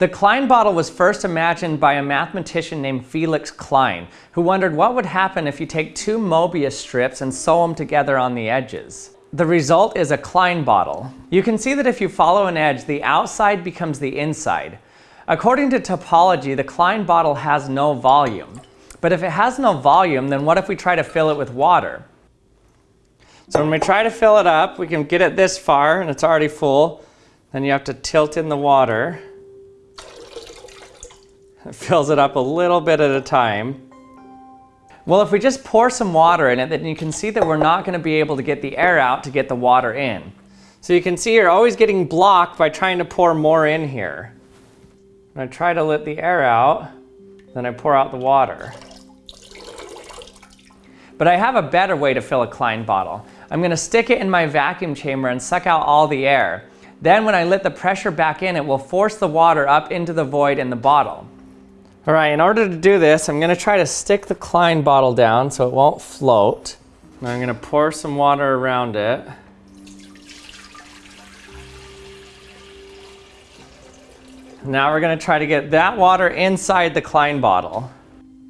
The Klein bottle was first imagined by a mathematician named Felix Klein, who wondered what would happen if you take two Mobius strips and sew them together on the edges. The result is a Klein bottle. You can see that if you follow an edge, the outside becomes the inside. According to topology, the Klein bottle has no volume. But if it has no volume, then what if we try to fill it with water? So when we try to fill it up, we can get it this far and it's already full. Then you have to tilt in the water. Fills it up a little bit at a time. Well, if we just pour some water in it, then you can see that we're not going to be able to get the air out to get the water in. So you can see you're always getting blocked by trying to pour more in here. When I try to let the air out, then I pour out the water. But I have a better way to fill a Klein bottle. I'm going to stick it in my vacuum chamber and suck out all the air. Then when I let the pressure back in, it will force the water up into the void in the bottle. All right, in order to do this, I'm gonna try to stick the Klein bottle down so it won't float. And I'm gonna pour some water around it. Now we're gonna try to get that water inside the Klein bottle.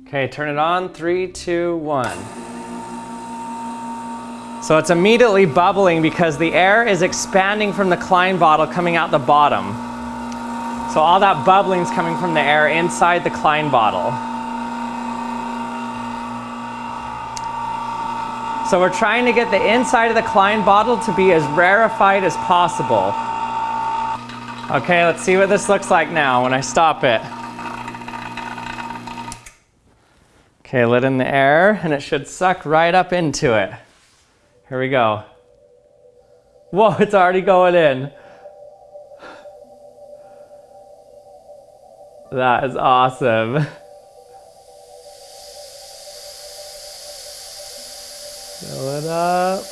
Okay, turn it on, three, two, one. So it's immediately bubbling because the air is expanding from the Klein bottle coming out the bottom. So all that bubbling is coming from the air inside the Klein bottle. So we're trying to get the inside of the Klein bottle to be as rarefied as possible. Okay, let's see what this looks like now when I stop it. Okay, let in the air and it should suck right up into it. Here we go. Whoa, it's already going in. That is awesome. Fill it up.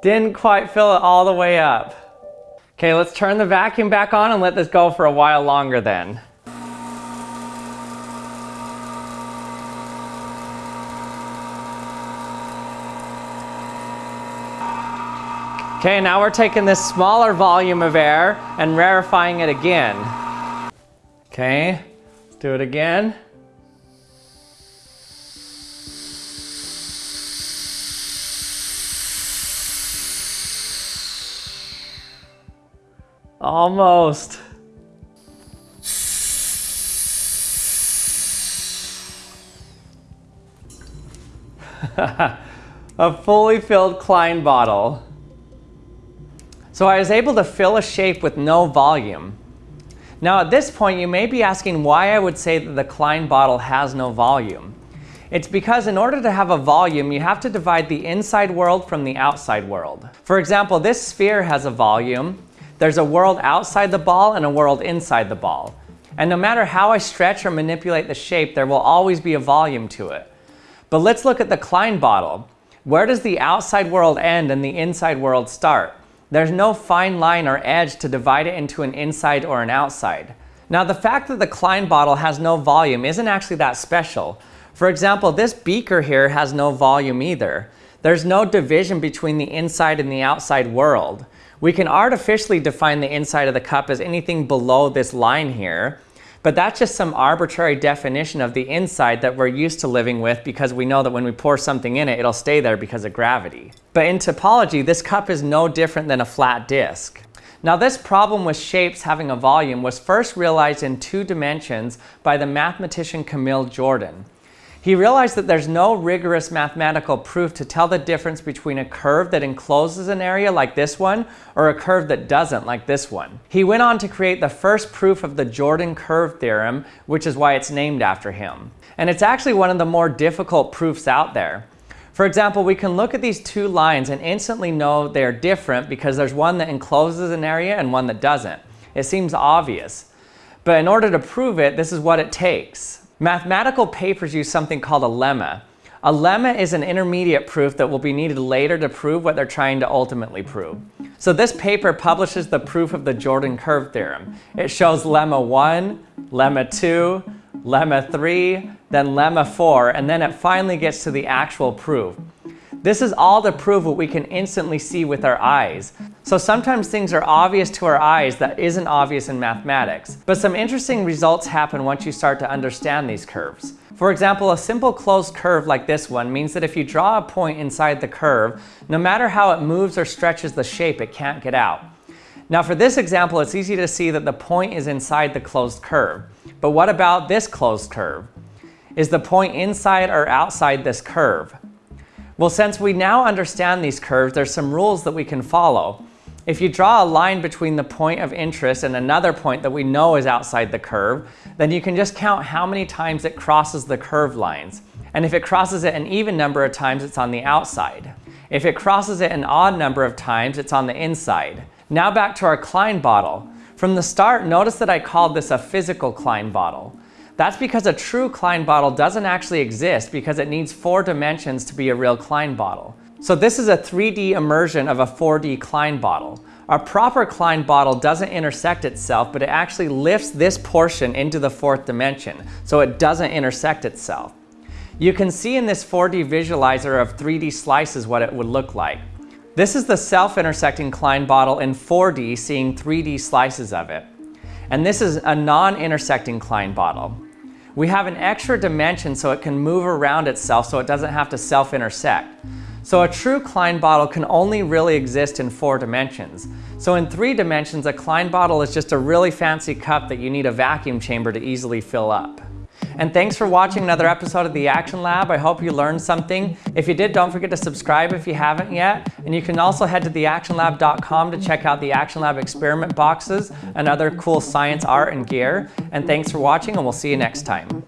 Didn't quite fill it all the way up. Okay, let's turn the vacuum back on and let this go for a while longer then. Okay, now we're taking this smaller volume of air and rarefying it again. Okay, let's do it again. Almost. a fully filled Klein bottle. So I was able to fill a shape with no volume. Now at this point you may be asking why I would say that the Klein bottle has no volume. It's because in order to have a volume you have to divide the inside world from the outside world. For example, this sphere has a volume. There's a world outside the ball and a world inside the ball. And no matter how I stretch or manipulate the shape, there will always be a volume to it. But let's look at the Klein bottle. Where does the outside world end and the inside world start? There's no fine line or edge to divide it into an inside or an outside. Now the fact that the Klein bottle has no volume isn't actually that special. For example, this beaker here has no volume either. There's no division between the inside and the outside world. We can artificially define the inside of the cup as anything below this line here, but that's just some arbitrary definition of the inside that we're used to living with because we know that when we pour something in it, it'll stay there because of gravity. But in topology, this cup is no different than a flat disk. Now this problem with shapes having a volume was first realized in two dimensions by the mathematician Camille Jordan. He realized that there's no rigorous mathematical proof to tell the difference between a curve that encloses an area like this one or a curve that doesn't like this one. He went on to create the first proof of the Jordan curve theorem, which is why it's named after him. And it's actually one of the more difficult proofs out there. For example, we can look at these two lines and instantly know they're different because there's one that encloses an area and one that doesn't. It seems obvious. But in order to prove it, this is what it takes. Mathematical papers use something called a lemma. A lemma is an intermediate proof that will be needed later to prove what they're trying to ultimately prove. So this paper publishes the proof of the Jordan curve theorem. It shows lemma 1, lemma 2, lemma 3, then lemma 4, and then it finally gets to the actual proof. This is all to prove what we can instantly see with our eyes. So sometimes things are obvious to our eyes that isn't obvious in mathematics. But some interesting results happen once you start to understand these curves. For example, a simple closed curve like this one means that if you draw a point inside the curve, no matter how it moves or stretches the shape, it can't get out. Now for this example, it's easy to see that the point is inside the closed curve. But what about this closed curve? Is the point inside or outside this curve? Well, since we now understand these curves, there's some rules that we can follow. If you draw a line between the point of interest and another point that we know is outside the curve, then you can just count how many times it crosses the curve lines. And if it crosses it an even number of times, it's on the outside. If it crosses it an odd number of times, it's on the inside. Now back to our Klein bottle. From the start, notice that I called this a physical Klein bottle. That's because a true Klein bottle doesn't actually exist because it needs four dimensions to be a real Klein bottle. So this is a 3D immersion of a 4D Klein bottle. A proper Klein bottle doesn't intersect itself, but it actually lifts this portion into the fourth dimension, so it doesn't intersect itself. You can see in this 4D visualizer of 3D slices what it would look like. This is the self-intersecting Klein bottle in 4D seeing 3D slices of it. And this is a non-intersecting Klein bottle. We have an extra dimension so it can move around itself so it doesn't have to self-intersect. So a true Klein bottle can only really exist in four dimensions. So in three dimensions, a Klein bottle is just a really fancy cup that you need a vacuum chamber to easily fill up. And thanks for watching another episode of the Action Lab. I hope you learned something. If you did, don't forget to subscribe if you haven't yet. And you can also head to theactionlab.com to check out the Action Lab experiment boxes and other cool science art and gear. And thanks for watching, and we'll see you next time.